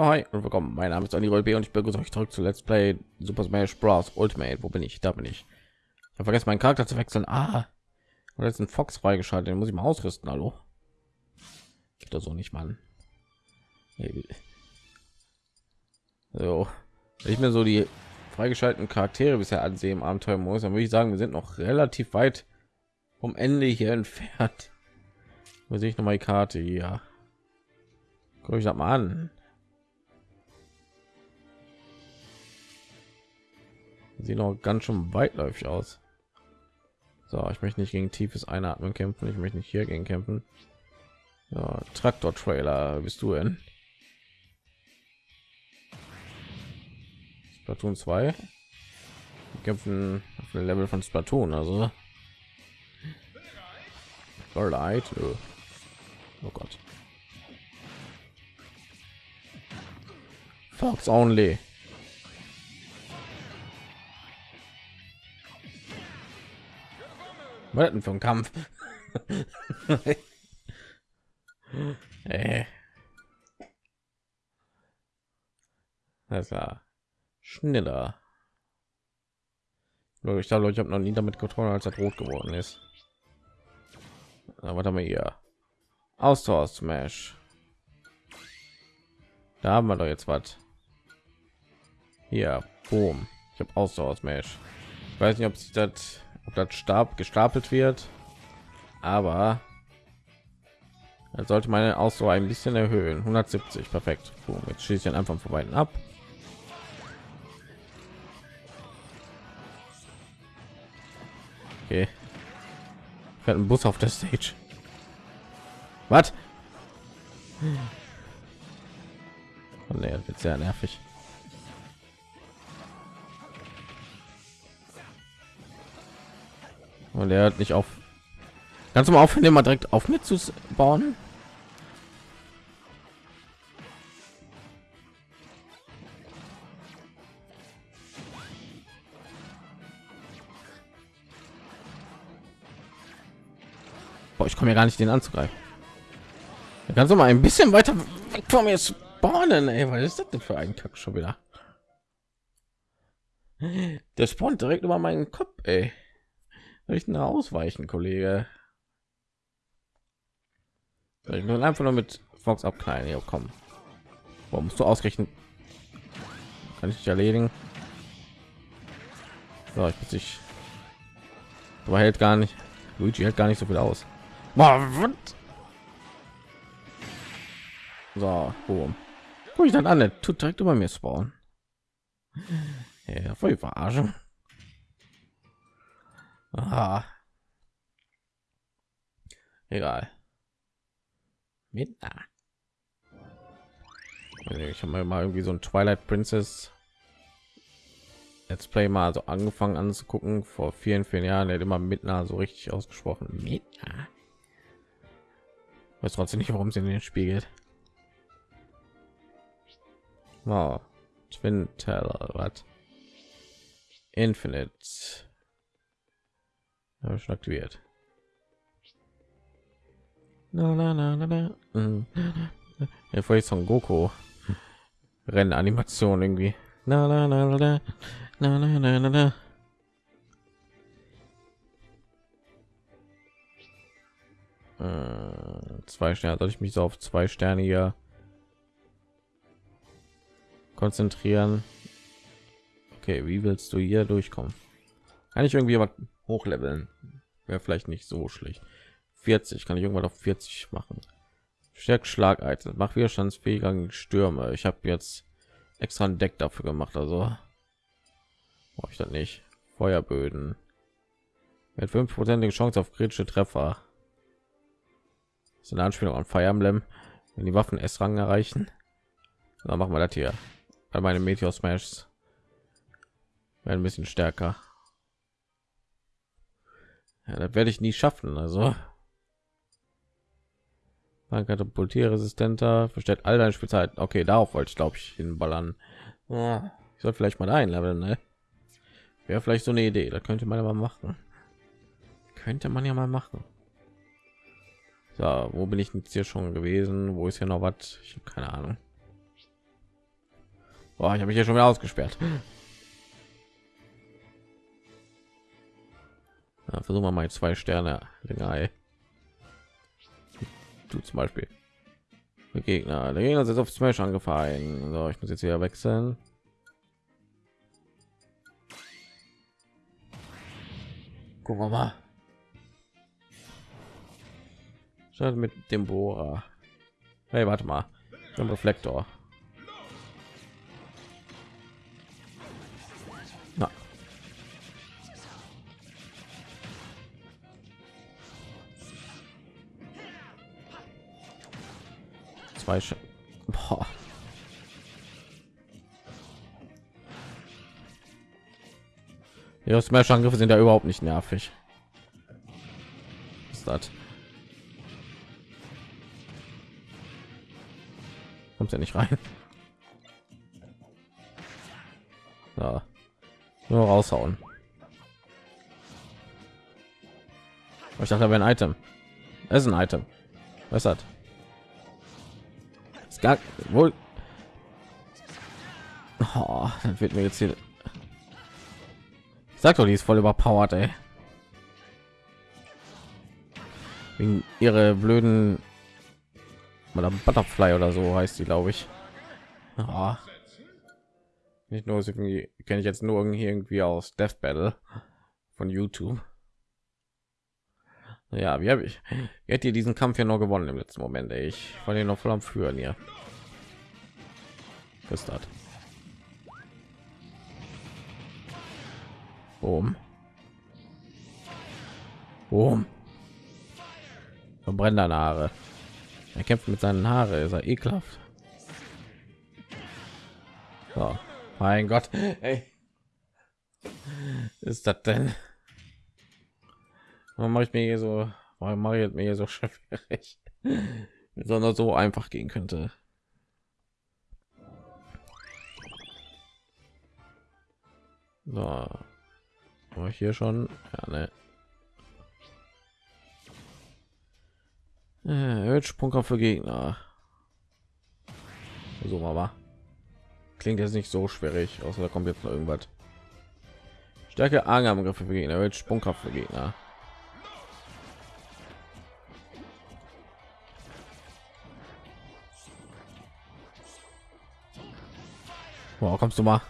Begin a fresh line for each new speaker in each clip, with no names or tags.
Ja, hi und willkommen. Mein Name ist Andy B und ich begrüße euch zurück zu Let's Play Super Smash Bros. Ultimate. Wo bin ich? Da bin ich. Ich habe vergessen, meinen Charakter zu wechseln. Ah, und jetzt ein Fox freigeschaltet. Den muss ich mal ausrüsten. Hallo? Geht das so nicht, Mann. So, wenn ich mir so die freigeschalteten Charaktere bisher ansehen im Abenteuer muss, dann würde ich sagen, wir sind noch relativ weit vom Ende hier entfernt. Wo sehe ich noch mal die Karte hier? Guck ich das mal an. Sieht noch ganz schön weitläufig aus. So, ich möchte nicht gegen tiefes Einatmen kämpfen. Ich möchte nicht hier gegen kämpfen. Ja, Traktor Trailer, bist du denn? Splatoon 2 Wir kämpfen auf dem Level von Splatoon, also Starlight. Oh Gott. Fox only. Was denn für ein Kampf? äh. Das war schneller. Ich glaube, ich habe noch nie damit getroffen, als er rot geworden ist. Aber haben wir hier? Ausdauer Smash. Da haben wir doch jetzt was. Hier, boom. Ich habe Ausdauer Smash. Ich weiß nicht, ob sich das ob das Stab gestapelt wird, aber dann sollte meine Ausdauer ein bisschen erhöhen. 170, perfekt. Boom, jetzt schieße ich einfach vorbei ab. Okay. Fährt ein Bus auf der Stage. Was? Oh, nee, wird sehr nervig. Und er hat nicht auf. Ganz mal aufhören, mal direkt auf mit zu bauen. Boah, ich komme ja gar nicht den anzugreifen. Da kannst du mal ein bisschen weiter weg von mir spawnen, ey. Was ist das denn für ein Kack schon wieder? Der spawnt direkt über meinen Kopf, ey. Nur ausweichen, Kollege? Ich will einfach nur mit Fox abknallen. Hier, komm. Warum musst du ausrechnen? Kann ich nicht erledigen? So, ich muss ich. Aber hält gar nicht. Luigi hält gar nicht so viel aus. So, boom. Guck ich dann an, tut direkt über mir spawnen. Ja, voll verarschen. Aha. Egal. Midna. Ich habe mal irgendwie so ein Twilight Princess Let's Play mal so angefangen anzugucken vor vielen, vielen Jahren. Der hat immer Midna so richtig ausgesprochen. Midna. Weiß trotzdem nicht, warum sie in den spiegelt. Wow. Twin Teller, was? Infinite. Ja, schon aktiviert. Na, na, na, na, na. Mhm. Ja, vorher von Goku Rennanimation irgendwie. Na, na, na, na, na, na, na, na, na, na. Äh, zwei Sterne. Soll ich mich so auf zwei Sterne hier konzentrieren? Okay, wie willst du hier durchkommen? Kann ich irgendwie was hochleveln? Wäre vielleicht nicht so schlecht. 40 kann ich irgendwann auf 40 machen. Stärkt Schlageite, macht widerstandsfähiger gegen Stürme. Ich habe jetzt extra ein Deck dafür gemacht, also brauche ich das nicht. Feuerböden mit fünfprozentige Chance auf kritische Treffer. Ist eine Anspielung an Fire Emblem, wenn die Waffen S-Rang erreichen. Dann machen wir das hier. Bei meinem Meteor Smash werden ein bisschen stärker. Ja, das werde ich nie schaffen. Also katapultierresistenter verstellt all deine Spielzeit. Okay, darauf wollte ich glaube ich hinballern. Ja, ich soll vielleicht mal einleveln, ne? Wäre vielleicht so eine Idee. Da könnte man ja mal machen. Könnte man ja mal machen. So, wo bin ich jetzt hier schon gewesen? Wo ist hier noch was? Ich habe keine Ahnung. Boah, ich habe mich hier schon wieder ausgesperrt. Ja, versuchen wir mal zwei Sterne länger. Du zum Beispiel. Der Gegner, der Gegner ist auf Smash angefallen. So, ich muss jetzt wieder wechseln. Gucken wir mal. Statt mit dem Bohrer. Hey, warte mal. Ein Reflektor. Boah. Ja, Smash-Angriffe sind ja überhaupt nicht nervig. Was ist das? Kommt ja nicht rein. Ja. Nur raushauen. Ich dachte, da wäre ein Item. Es ist ein Item. Was hat? Gar wohl. Oh, dann wird mir jetzt hier. Sag doch, die ist voll überpowered, ey. Wegen ihre blöden oder Butterfly oder so heißt sie, glaube ich. Oh. Nicht nur irgendwie kenne ich jetzt nur irgendwie aus Death Battle von YouTube. Ja, wie habe ich? Wie hat ihr diesen Kampf ja noch gewonnen im letzten Moment? Ey. Ich war den noch voll am Führen hier. Das? Boom. Boom. Verbrennt deine Haare. Er kämpft mit seinen Haare, ist er ekelhaft. So. Mein Gott, ey. Ist das denn? Warum mache ich mir hier so, warum mache ich mir so schwierig? Sondern so einfach gehen könnte. So. War ich hier schon? Ja, ne. Erhöht Sprungkraft für Gegner. So mal Klingt jetzt nicht so schwierig, außer da kommt jetzt noch irgendwas. Stärke Angriffe für Gegner, erhöht Sprungkraft für Gegner. Wow, kommst du mal?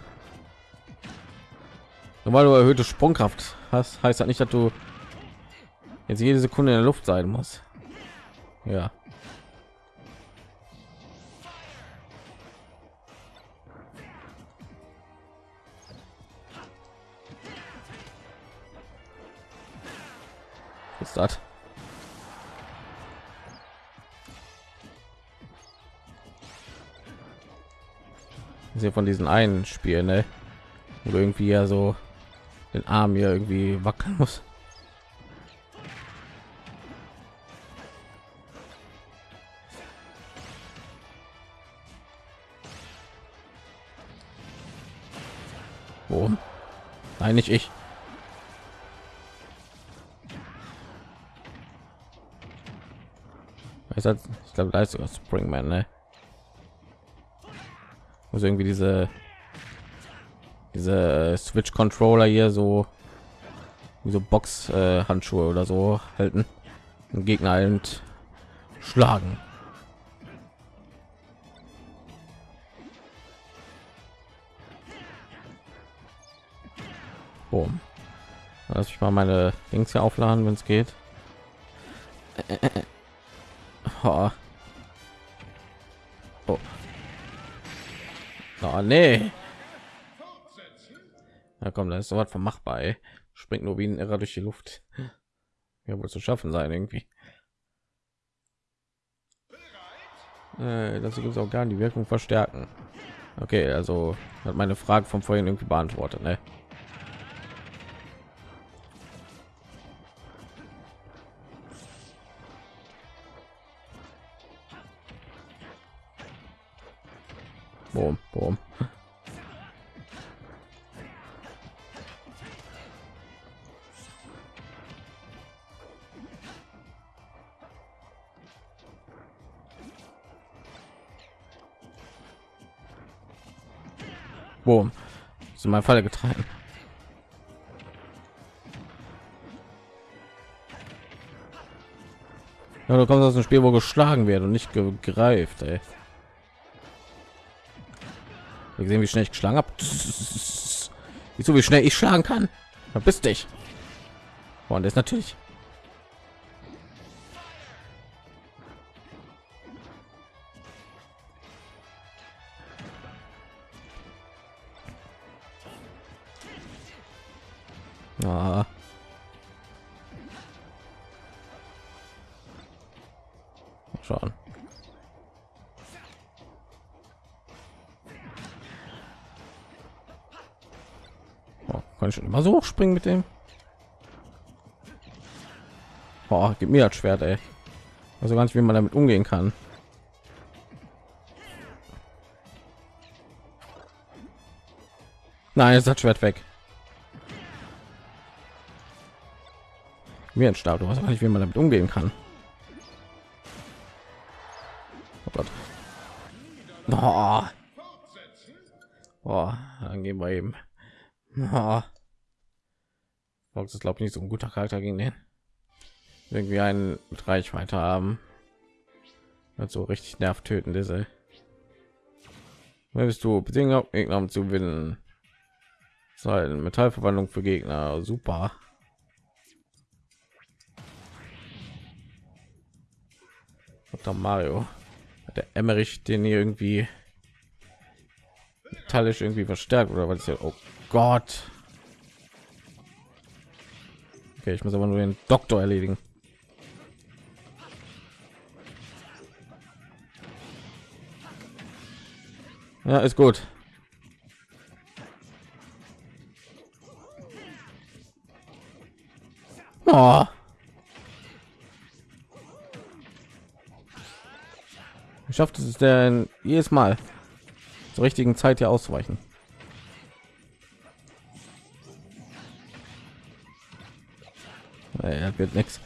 Nur weil du erhöhte Sprungkraft hast, heißt das nicht, dass du jetzt jede Sekunde in der Luft sein muss. Ja. ist das? Hier von diesen einen Spielen, ne? Wo irgendwie ja so den Arm hier irgendwie wackeln muss. Wo? Nein, nicht ich. Ich glaube, da ist sogar Springman, ne? Also irgendwie diese diese Switch Controller hier so wie so Box äh, Handschuhe oder so halten und Gegner halt schlagen. Boom. Lass ich mal meine Dings hier aufladen, wenn es geht. Oh. Oh nee. Ja, komm, da ist so was von machbar. Springt nur wie ein Irrer durch die Luft. Ja, wohl zu schaffen sein irgendwie. Äh, das gibt auch gar die Wirkung verstärken. Okay, also hat meine Frage von vorhin irgendwie beantwortet. Ne? Boom. Ist in meine Falle getragen. Ja, du kommst aus dem Spiel, wo geschlagen wird und nicht gegreift. Ey. Wir sehen, wie schnell ich geschlagen habe. Wieso, wie schnell ich schlagen kann? Verpiss dich. Und ist natürlich hochspringen mit dem? Boah, gib mir das Schwert, ey. Also nicht, wie man damit umgehen kann. Nein, ist das Schwert weg. Mir ein Stab, du weißt nicht, wie man damit umgehen kann. Oh Gott. Boah. Boah, dann gehen wir eben. Boah. Fox ist glaube ich nicht so ein guter Charakter gegen den. Irgendwie einen mit Reichweite haben. Und so richtig nervtötend ist er. Bist du? Bedingungen Gegner um zu gewinnen. Sei Metallverwandlung für Gegner. Super. Dr. Mario. Der Emmerich den hier irgendwie metallisch irgendwie verstärkt oder was oh Gott. Okay, ich muss aber nur den Doktor erledigen. Ja, ist gut. Oh. schafft es denn jedes Mal zur richtigen Zeit hier auszuweichen. Er wird nichts.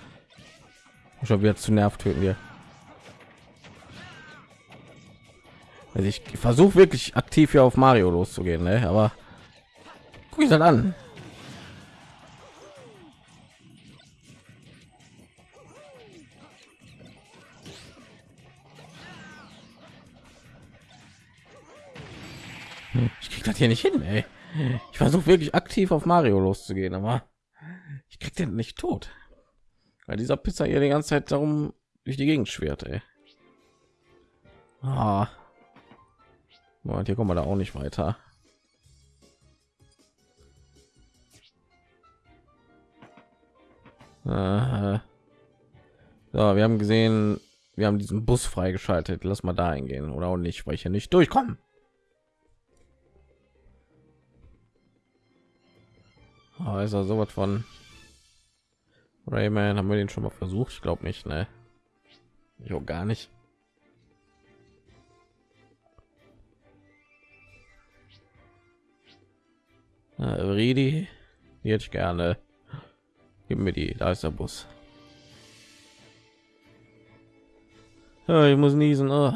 Schon wieder zu nervt töten wir. Also ich versuche wirklich aktiv hier auf Mario loszugehen, ne? aber guck ich dann an. das hier nicht hin, ey. Ich versuche wirklich aktiv auf Mario loszugehen, aber ich krieg den nicht tot. Weil dieser Pizza hier die ganze Zeit darum durch die Gegend schwert, ey. Ah. Und hier kommen wir da auch nicht weiter. So, wir haben gesehen, wir haben diesen Bus freigeschaltet. Lass mal da eingehen oder auch nicht, weil ich hier nicht durchkommen. Oh, ist er sowas von Rayman? Haben wir den schon mal versucht? Ich glaube nicht, ne? Auch gar nicht. Äh, Redi, ich gerne. Gib mir die, da ist der Bus. Ja, ich muss niesen. Oh.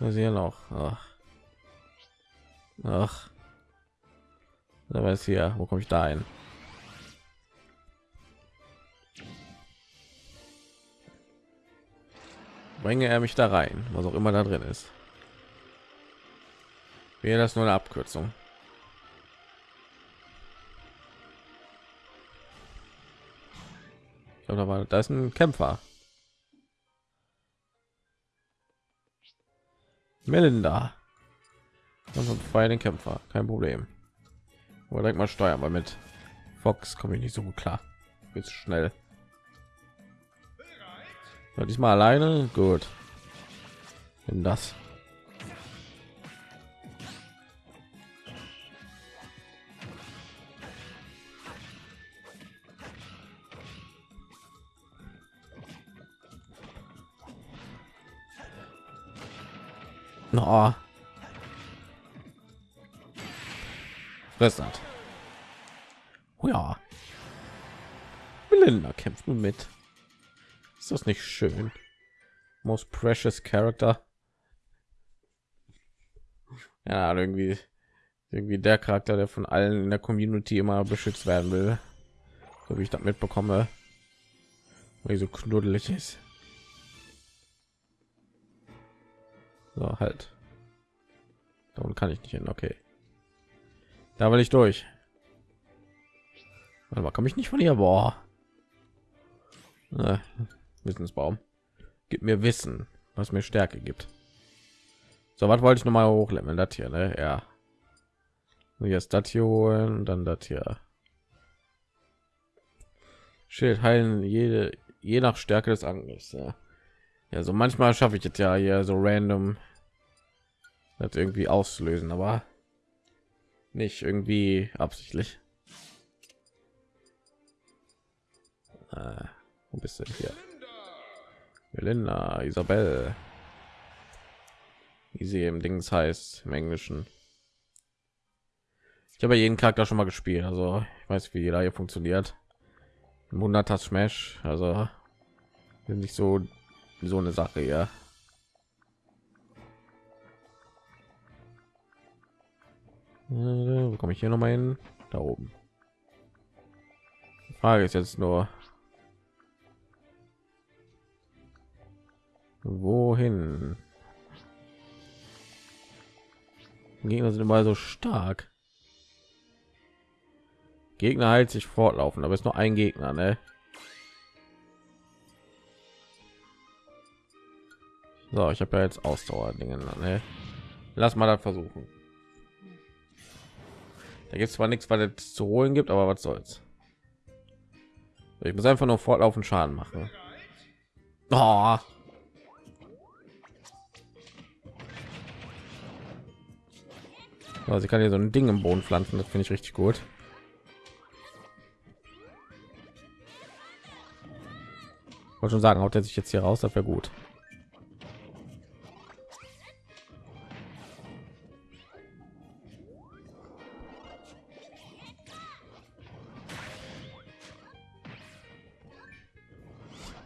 Was hier noch? Ach. Ach. Da weiß hier, wo komme ich da ein? Bringe er mich da rein, was auch immer da drin ist. Wäre das nur eine Abkürzung? Da war da ist ein Kämpfer. Melinda. Und frei den Kämpfer, kein Problem. Oder mal steuern, weil mit Fox komme ich nicht so gut klar. Jetzt schnell. Ja, diesmal alleine, gut. Wenn das. No. Fress hat. Oh ja. Melinda kämpft nun mit. Ist das nicht schön? Most precious character. Ja, irgendwie irgendwie der Charakter, der von allen in der Community immer beschützt werden will, so wie ich das mitbekomme, weil so knuddelig ist. So halt. Darum kann ich nicht hin. Okay, da will ich durch. Warte mal, komme ich nicht von hier? Boah. Äh, Wissensbaum. Gib mir Wissen, was mir Stärke gibt. So, was wollte ich noch mal hochleveln? Das hier, ne? Ja. Jetzt das hier holen, dann das hier. Schild heilen jede je nach Stärke des Angriffs. Ja. ja, so manchmal schaffe ich jetzt ja hier so random das irgendwie auslösen, aber nicht irgendwie absichtlich. Wo bist du hier? Melinda, Isabel. Wie sie im Dings heißt im Englischen. Ich habe jeden Charakter schon mal gespielt, also ich weiß, wie jeder hier funktioniert. 100 Smash, also nicht so so eine Sache, ja. Wo komme ich hier noch mal hin? Da oben. Die Frage ist jetzt nur, wohin? Gegner sind immer so stark. Gegner heilt sich fortlaufen, aber ist nur ein Gegner, ne? So, ich habe ja jetzt Ausdauer Dinge, ne? Lass mal das versuchen. Da gibt es zwar nichts, was es zu holen gibt, aber was soll's. Ich muss einfach nur fortlaufend Schaden machen. Oh. Also ich kann hier so ein Ding im Boden pflanzen, das finde ich richtig gut. wollte schon sagen, haut er sich jetzt hier raus, das wäre gut.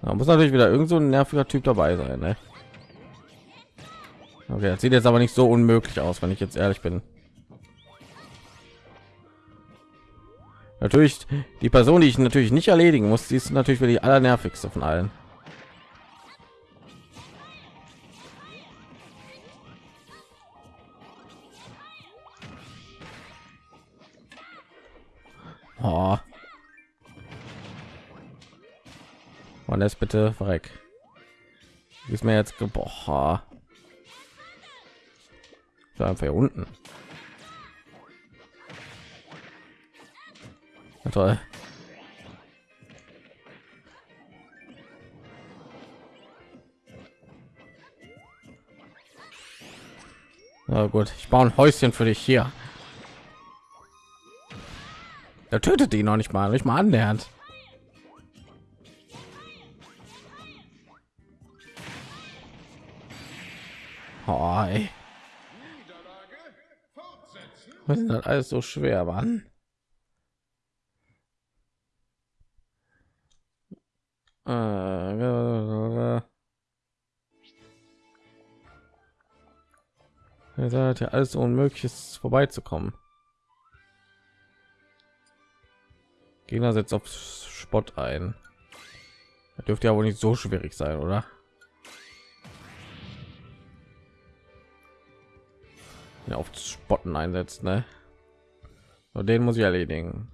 Da muss natürlich wieder irgend so ein nerviger Typ dabei sein. Ne? Okay, das sieht jetzt aber nicht so unmöglich aus, wenn ich jetzt ehrlich bin. Natürlich die Person, die ich natürlich nicht erledigen muss, die ist natürlich für die allernervigste von allen. Oh. Und jetzt bitte verreck. Ist mir jetzt geboren. einfach hier unten. Toll. Na gut, ich baue ein Häuschen für dich hier. Er tötet ihn noch nicht mal, nicht mal annähernd. Oh, ey. Was ist das alles so schwer, Mann? Seid ja alles unmöglich ist vorbeizukommen. Gegner setzt auf Spott ein. Das dürfte ja wohl nicht so schwierig sein, oder? Ja, auf Spotten einsetzt, ne? Den muss ich erledigen.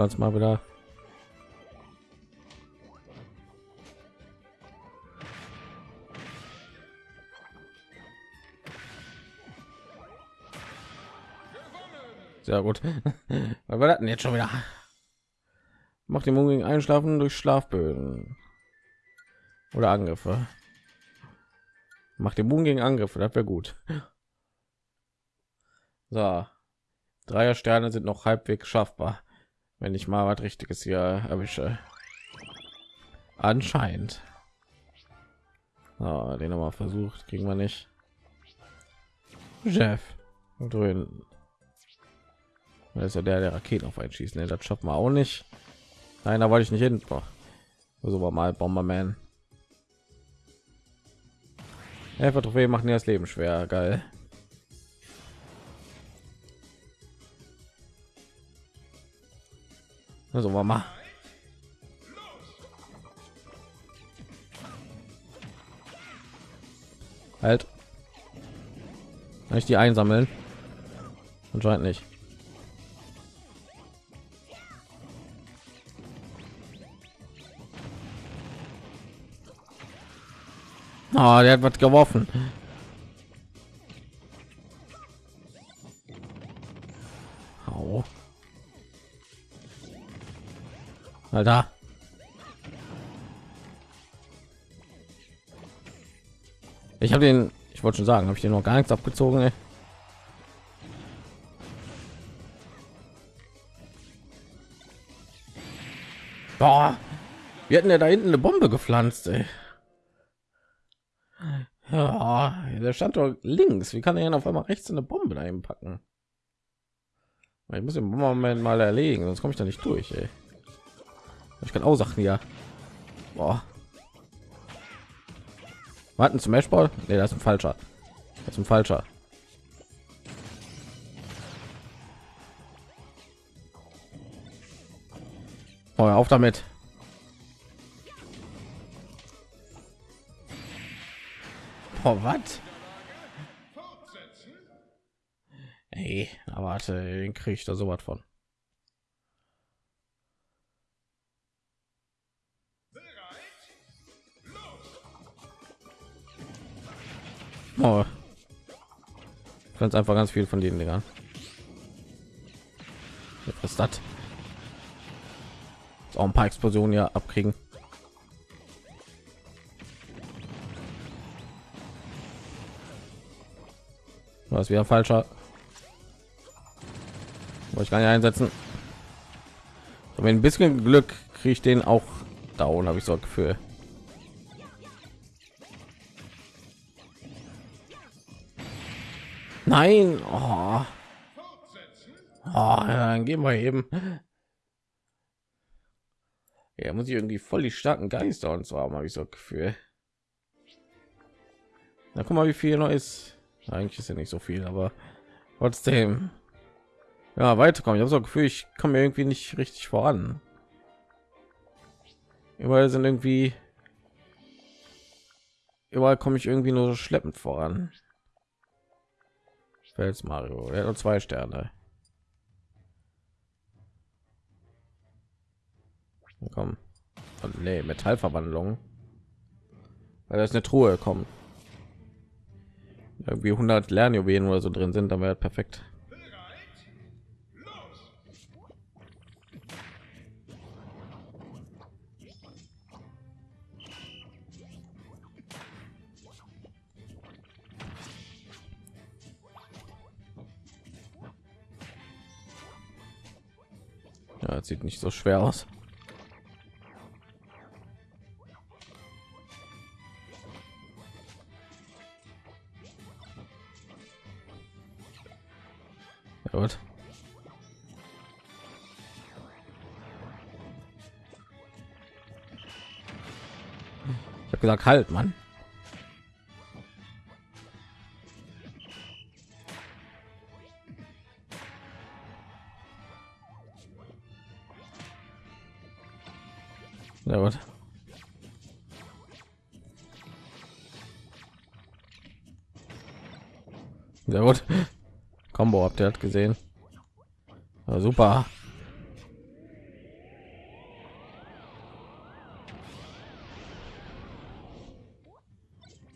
Platz mal wieder. Sehr gut. War das denn jetzt schon wieder? Macht den Mund Einschlafen durch Schlafböden oder Angriffe. Macht den Bogen gegen Angriffe, das wäre gut. So, Dreier Sterne sind noch halbwegs schaffbar wenn ich mal was richtiges hier erwische anscheinend oh, den mal versucht kriegen wir nicht chef drehen Das ist ja der, der Raketen auf einen schießen. Ne? Das schaffen wir auch nicht. Nein, da wollte ich nicht hin. Boah. So war mal Bomberman. Helfer Trophäe machen ja das Leben schwer. Geil. Also war mal. Halt. Kann ich die einsammeln? Anscheinend nicht. Oh, der hat was geworfen. Alter. Ich habe den, ich wollte schon sagen, habe ich den noch gar nichts abgezogen. Ey. Boah, wir hatten ja da hinten eine Bombe gepflanzt. Ey. Ja, der stand doch links. Wie kann er denn auf einmal rechts eine Bombe dahin packen? Ich muss den Moment mal erlegen, sonst komme ich da nicht durch. Ey. Ich kann auch Sachen ja. Boah. Warten zum Matchball? Nee, das ist ein falscher. Das ist ein falscher. Oh, auf damit. Oh, was? Ey, aber warte, den kriege ich da so was von. Oh. Ganz einfach ganz viel von denen, Digga. Was das? Auch ein paar Explosionen ja abkriegen. Was wieder falscher. Wollte ich gar nicht einsetzen. Aber ein bisschen Glück kriege ich den auch down, habe ich so ein Gefühl. Nein. Oh. Oh, dann gehen wir eben. Ja, muss ich irgendwie voll die starken Geister und haben, habe ich so Gefühl. Na, guck mal, wie viel noch ist. Eigentlich ist ja nicht so viel, aber trotzdem. Ja, weiterkommen. Ich habe so ein Gefühl, ich komme irgendwie nicht richtig voran. Überall sind irgendwie überall komme ich irgendwie nur so schleppend voran. Fels Mario, er hat nur zwei Sterne. Komm. Und nee, Metallverwandlung. Weil das eine Truhe kommt irgendwie 100 Lernjuwelen oder so drin sind, dann wäre perfekt. Sieht nicht so schwer aus. Gut. Ich habe gesagt, halt, Mann. Sehr gut. Combo habt ihr hat gesehen. Ja, super.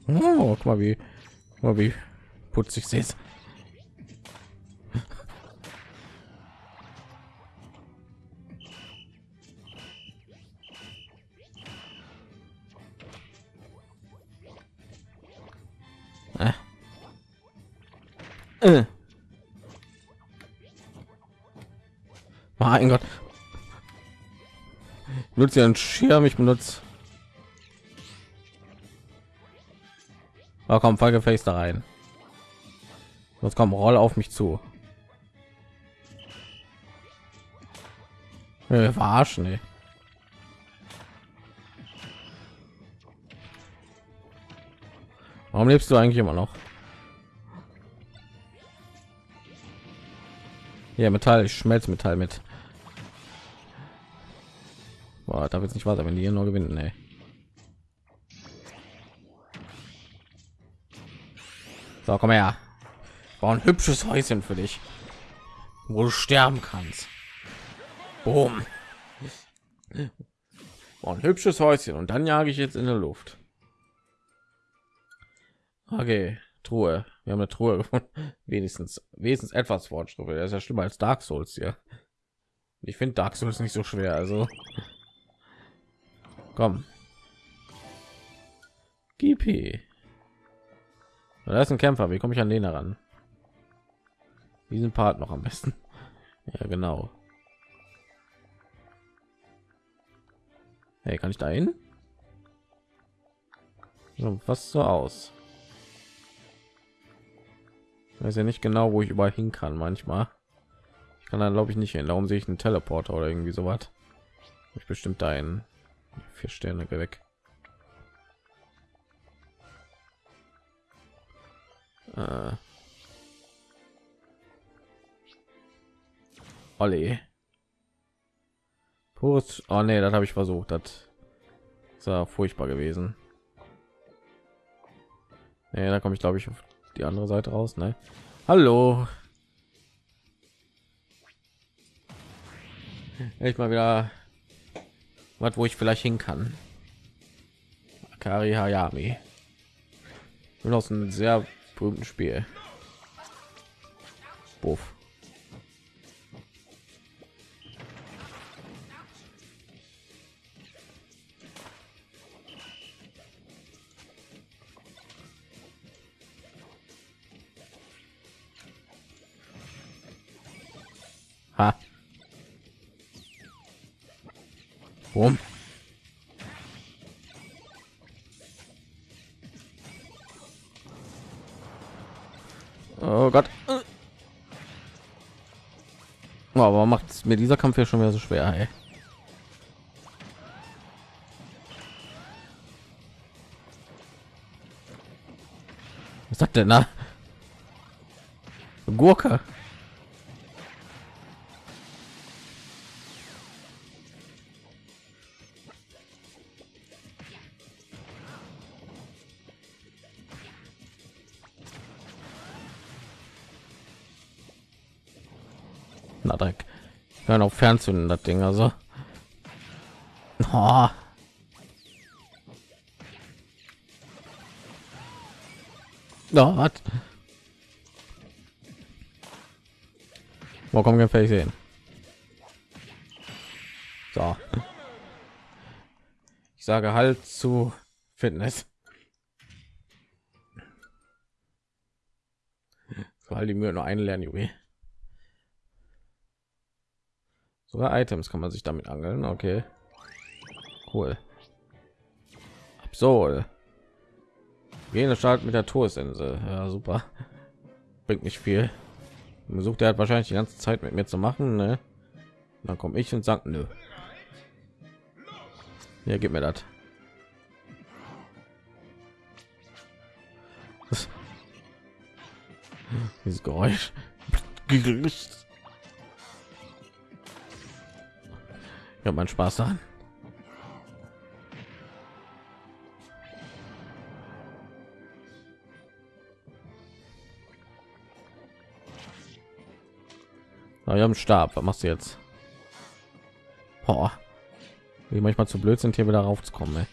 Oh, guck mal wie, guck mal wie putzig sie ist. Nutzt ja ein Schirm, ich benutze. Oh, komm, Face da rein. Jetzt komm, roll auf mich zu. Äh, verarschen, ey. Warum lebst du eigentlich immer noch? Ja, Metall, ich schmelze Metall mit. Boah, darf jetzt nicht weiter, wenn die hier nur gewinnen, ey. So, komm her. Bau ein hübsches Häuschen für dich, wo du sterben kannst. Boom. Bau ein hübsches Häuschen und dann jage ich jetzt in der Luft. Okay, Truhe. Wir haben eine Truhe gefunden. Wenigstens, wenigstens etwas Fortschritt. Das ist ja schlimmer als Dark Souls hier. Ich finde Dark Souls nicht so schwer. Also, komm. GP. Da ist ein Kämpfer. Wie komme ich an den heran? Diesen Part noch am besten. Ja, genau. Hey, kann ich da hin? Was so aus? weiß ja nicht genau wo ich überall hin kann manchmal ich kann dann glaube ich nicht hin darum sehe ich einen teleporter oder irgendwie so was ich bestimmt ein vier sterne weg äh. Olli. Pures. Oh nee, das habe ich versucht. Das ja furchtbar gewesen. Nee, da komme ich glaube ich auf die andere Seite raus, ne? Hallo. Ich mal wieder was, wo ich vielleicht hin kann. Akari Hayami. Und aus einem sehr berühmten Spiel. Buff. Ha. Boom. Oh Gott. Aber macht mir dieser Kampf ja schon wieder so schwer, ey. Was sagt denn da? Gurke. Ja, noch fernzünden das Ding also. Oh. Ja, was? Wo kommen wir vielleicht sehen? So. Ich sage halt zu Fitness. Weil die Mühe nur einlernen, Junge. Sogar Items kann man sich damit angeln. Okay. Cool. Absol. Jene Start mit der Todesinsel. Ja, super. Bringt nicht viel. Versucht er hat wahrscheinlich die ganze Zeit mit mir zu machen. Ne? Dann komme ich und sagt, nö. Ja, gib mir das. Dieses Geräusch. Ja, mein Spaß daran. Na, wir haben Stab. Was machst du jetzt? Boah. Wie manchmal zu blöd sind, hier wieder raufzukommen. Ey.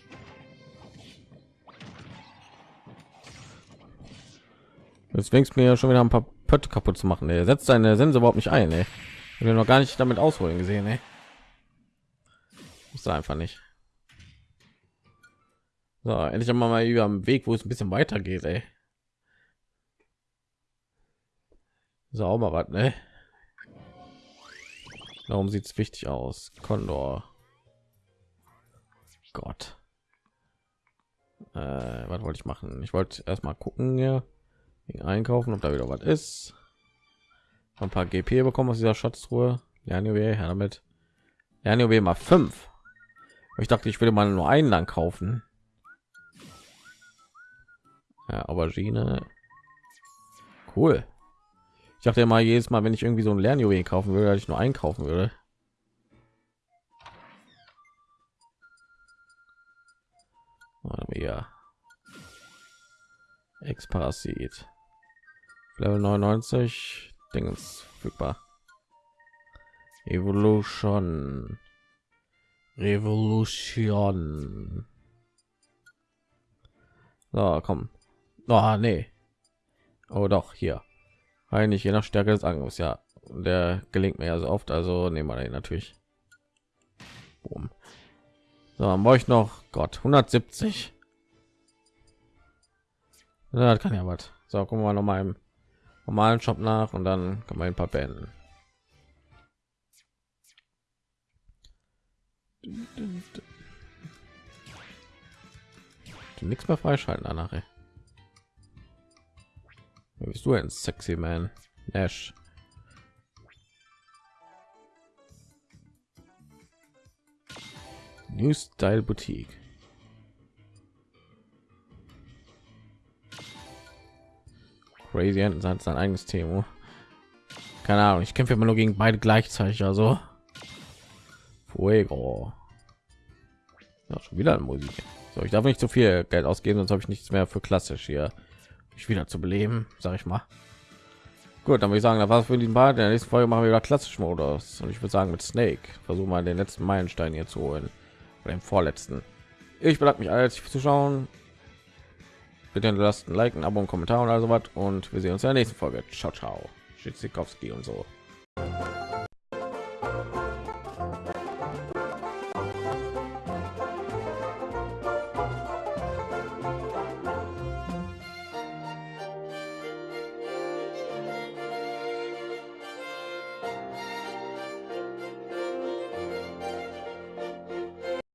Jetzt fängst mir ja schon wieder ein paar Pötte kaputt zu machen. Er setzt seine Sense überhaupt nicht ein. Ey. Ich noch gar nicht damit ausholen gesehen. Ey. Muss einfach nicht. So, endlich einmal mal über am Weg, wo es ein bisschen weiter geht, ey. Mal was, ne? Warum sieht es wichtig aus? Condor. Gott. Äh, was wollte ich machen? Ich wollte erstmal gucken, ja, einkaufen, ob da wieder was ist. Ein paar GP bekommen aus dieser Schatztruhe. Ja, anyway, damit nur mal fünf. Ich dachte, ich würde mal nur einen lang kaufen. Ja, Aubergine. Cool. Ich dachte mal jedes Mal, wenn ich irgendwie so ein Lernjuwel kaufen würde, ich nur einkaufen würde. Ja. Ex-Parasit. Level 99 Dingens verfügbar. Evolution. Revolution. So, komm. Oh, nee. Oh, doch, hier. Eigentlich je nach Stärke des Angriffs, ja. Der gelingt mir ja so oft, also nehmen wir den natürlich. Boom. So, dann brauche ich noch Gott 170. Ja, das kann ja was. So, gucken wir noch mal im normalen Shop nach und dann kann man ein paar beenden. Nichts mehr freischalten danach. Ey. Bist du ein sexy man? Nash. New Style Boutique. Crazy sein sein eigenes Thema. Keine Ahnung, ich kämpfe immer nur gegen beide gleichzeitig, also Fuego. Ja, schon wieder Musik. So, ich darf nicht zu so viel Geld ausgeben, sonst habe ich nichts mehr für klassisch hier. Ich wieder zu beleben, sage ich mal. Gut, dann würde ich sagen, da war es für den Bad. In der nächsten Folge machen wir wieder klassisch Modus und ich würde sagen mit Snake versuchen mal den letzten Meilenstein hier zu holen oder den vorletzten. Ich bedanke mich alles fürs Zuschauen. Bitte lasst ein Like, ein Abo, ein Kommentar und also was und wir sehen uns in der nächsten Folge. Ciao, ciao. Schitzikowski und so.